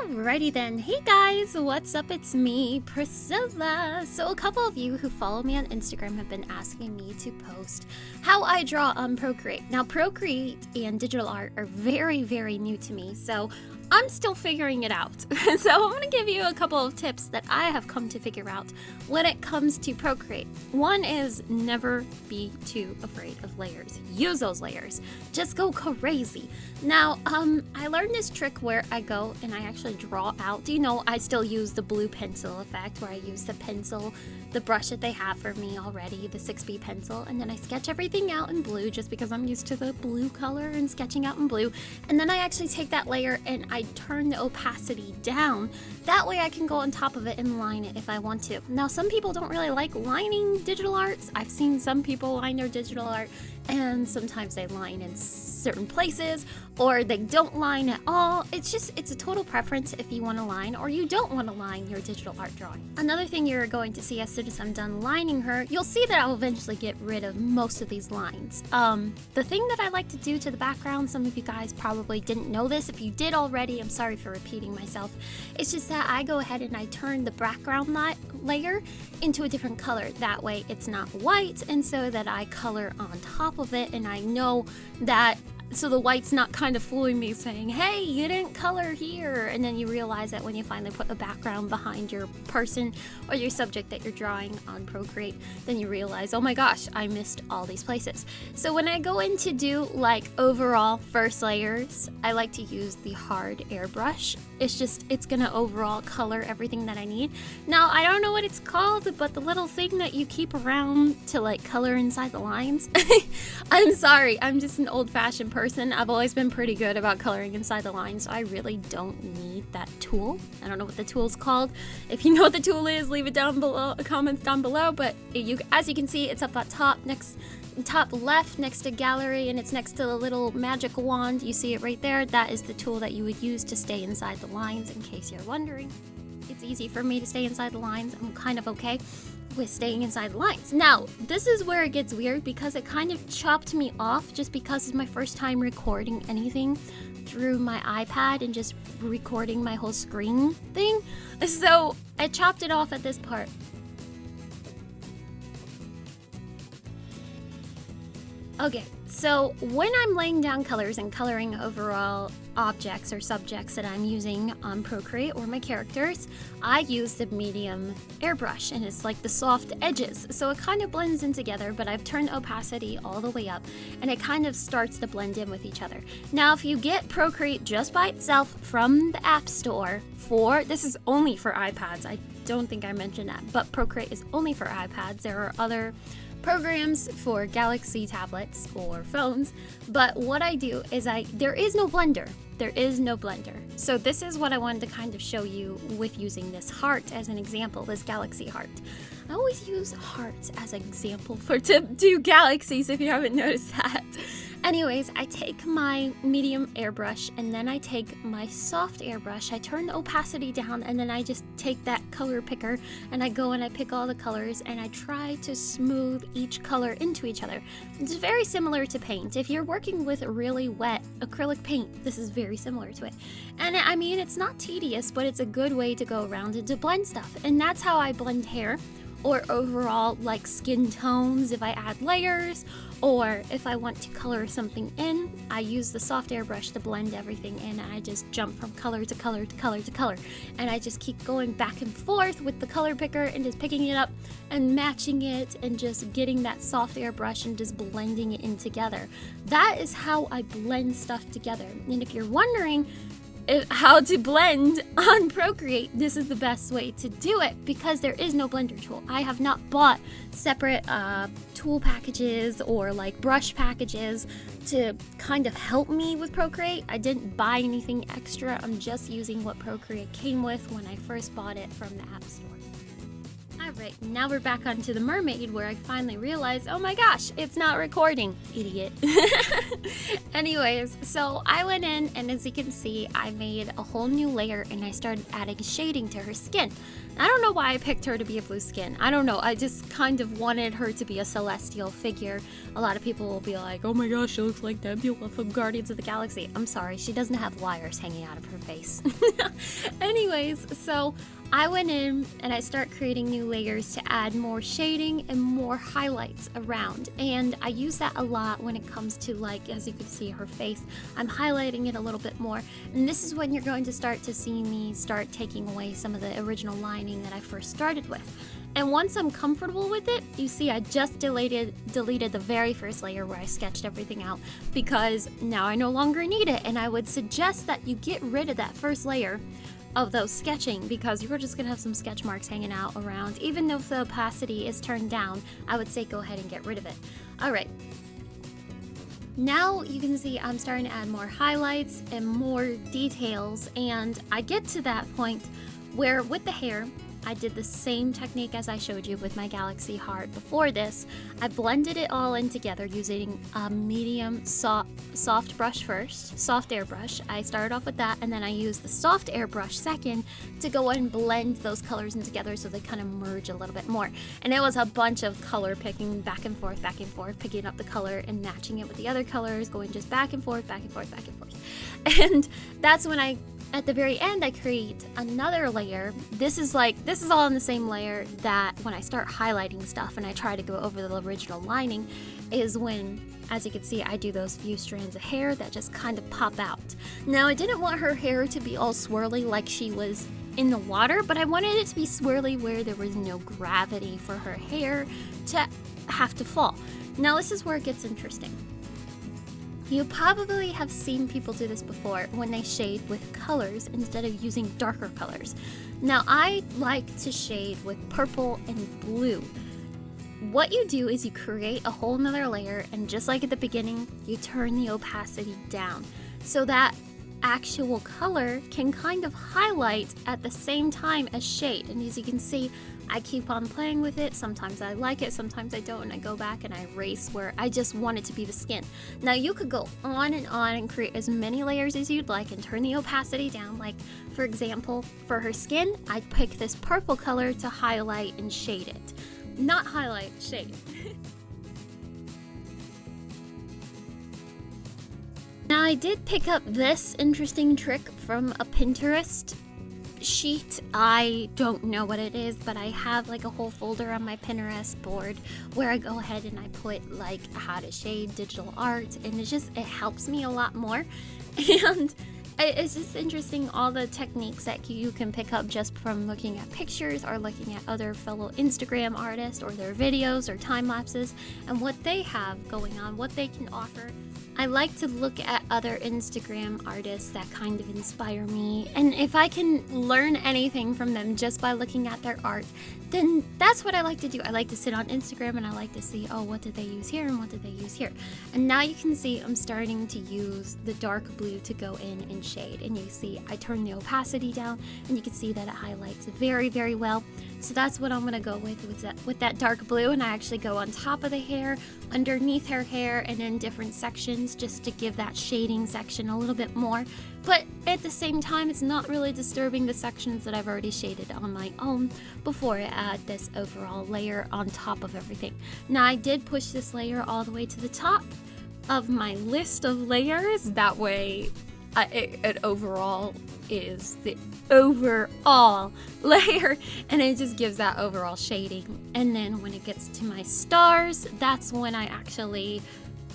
Alrighty then. Hey guys, what's up? It's me, Priscilla. So a couple of you who follow me on Instagram have been asking me to post how I draw on Procreate. Now Procreate and digital art are very, very new to me, so I'm still figuring it out. so I'm going to give you a couple of tips that I have come to figure out when it comes to Procreate. One is never be too afraid of layers. Use those layers. Just go crazy. Now, um, I learned this trick where I go and I actually draw out. Do you know I still use the blue pencil effect where I use the pencil, the brush that they have for me already, the 6B pencil, and then I sketch everything out in blue just because I'm used to the blue color and sketching out in blue. And then I actually take that layer and I I turn the opacity down. That way I can go on top of it and line it if I want to. Now, some people don't really like lining digital arts. I've seen some people line their digital art and sometimes they line in certain places or they don't line at all. It's just, it's a total preference if you want to line or you don't want to line your digital art drawing. Another thing you're going to see as soon as I'm done lining her, you'll see that I'll eventually get rid of most of these lines. Um, the thing that I like to do to the background, some of you guys probably didn't know this. If you did already, I'm sorry for repeating myself. It's just that I go ahead and I turn the background layer into a different color. That way it's not white and so that I color on top of it and I know that so the white's not kind of fooling me saying, hey, you didn't color here. And then you realize that when you finally put a background behind your person or your subject that you're drawing on Procreate, then you realize, oh my gosh, I missed all these places. So when I go in to do like overall first layers, I like to use the hard airbrush. It's just, it's gonna overall color everything that I need. Now, I don't know what it's called, but the little thing that you keep around to like color inside the lines. I'm sorry, I'm just an old fashioned person person. I've always been pretty good about coloring inside the lines, so I really don't need that tool. I don't know what the tool's called. If you know what the tool is, leave it down below, comments down below. But you, as you can see, it's up at top next top left next to gallery and it's next to the little magic wand you see it right there that is the tool that you would use to stay inside the lines in case you're wondering it's easy for me to stay inside the lines i'm kind of okay with staying inside lines. Now, this is where it gets weird because it kind of chopped me off just because it's my first time recording anything through my iPad and just recording my whole screen thing. So I chopped it off at this part. Okay, so when I'm laying down colors and coloring overall objects or subjects that I'm using on Procreate or my characters, I use the medium airbrush and it's like the soft edges. So it kind of blends in together, but I've turned opacity all the way up and it kind of starts to blend in with each other. Now, if you get Procreate just by itself from the App Store for, this is only for iPads. I don't think I mentioned that, but Procreate is only for iPads. There are other programs for Galaxy tablets or phones, but what I do is I there is no blender. There is no blender. So this is what I wanted to kind of show you with using this heart as an example, this galaxy heart. I always use hearts as an example for to do galaxies if you haven't noticed that. Anyways, I take my medium airbrush and then I take my soft airbrush. I turn the opacity down and then I just take that color picker and I go and I pick all the colors and I try to smooth each color into each other. It's very similar to paint. If you're working with really wet acrylic paint, this is very similar to it. And I mean, it's not tedious, but it's a good way to go around and to blend stuff. And that's how I blend hair or overall like skin tones if I add layers or if I want to color something in, I use the soft airbrush to blend everything in and I just jump from color to color to color to color. And I just keep going back and forth with the color picker and just picking it up and matching it and just getting that soft airbrush and just blending it in together. That is how I blend stuff together. And if you're wondering, how to blend on Procreate, this is the best way to do it because there is no blender tool. I have not bought separate uh, tool packages or like brush packages to kind of help me with Procreate. I didn't buy anything extra. I'm just using what Procreate came with when I first bought it from the App Store. Alright, now we're back onto the mermaid where I finally realized, oh my gosh, it's not recording, idiot. Anyways, so I went in and as you can see, I made a whole new layer and I started adding shading to her skin. I don't know why I picked her to be a blue skin. I don't know. I just kind of wanted her to be a celestial figure. A lot of people will be like, oh my gosh, she looks like Nebula from Guardians of the Galaxy. I'm sorry, she doesn't have wires hanging out of her face. Anyways, so I went in and I start creating new layers to add more shading and more highlights around. And I use that a lot when it comes to like as you can see her face I'm highlighting it a little bit more. And this is when you're going to start to see me start taking away some of the original lining that I first started with. And once I'm comfortable with it, you see I just deleted, deleted the very first layer where I sketched everything out because now I no longer need it. And I would suggest that you get rid of that first layer of those sketching because you're just gonna have some sketch marks hanging out around. Even though the opacity is turned down, I would say go ahead and get rid of it. All right. Now you can see I'm starting to add more highlights and more details and I get to that point where with the hair, I did the same technique as I showed you with my Galaxy Heart before this. I blended it all in together using a medium soft, soft brush first, soft airbrush. I started off with that and then I used the soft airbrush second to go and blend those colors in together so they kind of merge a little bit more. And it was a bunch of color picking back and forth, back and forth, picking up the color and matching it with the other colors, going just back and forth, back and forth, back and forth. And that's when I at the very end, I create another layer. This is like, this is all in the same layer that when I start highlighting stuff and I try to go over the original lining is when, as you can see, I do those few strands of hair that just kind of pop out. Now, I didn't want her hair to be all swirly like she was in the water, but I wanted it to be swirly where there was no gravity for her hair to have to fall. Now, this is where it gets interesting. You probably have seen people do this before when they shade with colors instead of using darker colors. Now I like to shade with purple and blue. What you do is you create a whole nother layer and just like at the beginning, you turn the opacity down so that actual color can kind of highlight at the same time as shade. And as you can see, I keep on playing with it. Sometimes I like it, sometimes I don't, and I go back and I erase where I just want it to be the skin. Now you could go on and on and create as many layers as you'd like and turn the opacity down. Like for example, for her skin, I'd pick this purple color to highlight and shade it. Not highlight, shade. Now I did pick up this interesting trick from a Pinterest sheet. I don't know what it is, but I have like a whole folder on my Pinterest board where I go ahead and I put like how to shade digital art and it just it helps me a lot more. And it's just interesting all the techniques that you can pick up just from looking at pictures or looking at other fellow Instagram artists or their videos or time lapses and what they have going on, what they can offer. I like to look at other Instagram artists that kind of inspire me, and if I can learn anything from them just by looking at their art, then that's what I like to do. I like to sit on Instagram and I like to see, oh, what did they use here and what did they use here? And now you can see I'm starting to use the dark blue to go in and shade. And you see I turn the opacity down and you can see that it highlights very, very well. So that's what I'm gonna go with with that, with that dark blue and I actually go on top of the hair, underneath her hair, and in different sections just to give that shading section a little bit more. But at the same time, it's not really disturbing the sections that I've already shaded on my own before I add this overall layer on top of everything. Now I did push this layer all the way to the top of my list of layers. That way I, it, it overall is the overall layer and it just gives that overall shading. And then when it gets to my stars, that's when I actually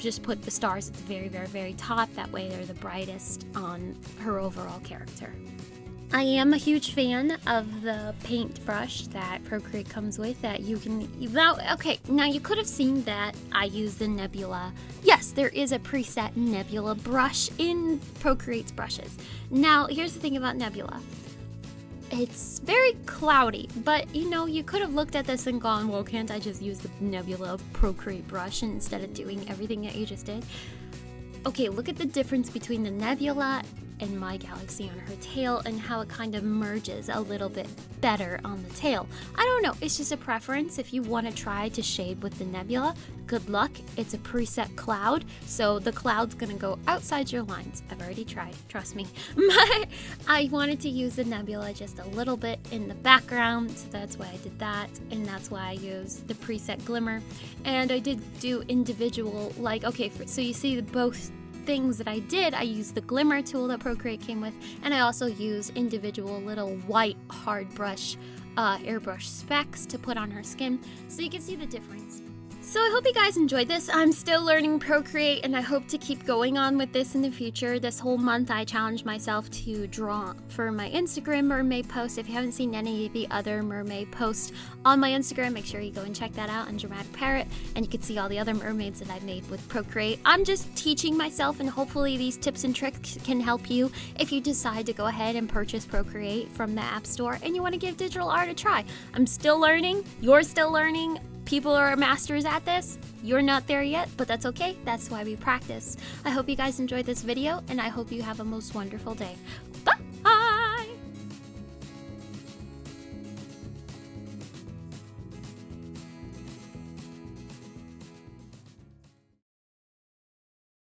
just put the stars at the very, very, very top. That way they're the brightest on her overall character. I am a huge fan of the paintbrush that Procreate comes with that you can now okay now you could have seen that I use the Nebula yes there is a preset Nebula brush in Procreate's brushes now here's the thing about Nebula it's very cloudy, but you know, you could have looked at this and gone, well, can't I just use the Nebula Procreate brush instead of doing everything that you just did? Okay, look at the difference between the Nebula and My Galaxy on her tail and how it kind of merges a little bit better on the tail. I don't know, it's just a preference. If you want to try to shade with the nebula, good luck. It's a preset cloud, so the cloud's gonna go outside your lines. I've already tried, trust me. But I wanted to use the nebula just a little bit in the background, so that's why I did that, and that's why I used the preset glimmer. And I did do individual, like, okay, so you see the both things that I did, I used the glimmer tool that Procreate came with, and I also used individual little white hard brush uh, airbrush specks to put on her skin so you can see the difference. So I hope you guys enjoyed this. I'm still learning Procreate and I hope to keep going on with this in the future. This whole month I challenged myself to draw for my Instagram mermaid post. If you haven't seen any of the other mermaid posts on my Instagram, make sure you go and check that out on Dramatic Parrot and you can see all the other mermaids that I've made with Procreate. I'm just teaching myself and hopefully these tips and tricks can help you if you decide to go ahead and purchase Procreate from the App Store and you want to give digital art a try. I'm still learning, you're still learning, people are masters at this. You're not there yet, but that's okay. That's why we practice. I hope you guys enjoyed this video, and I hope you have a most wonderful day. Bye!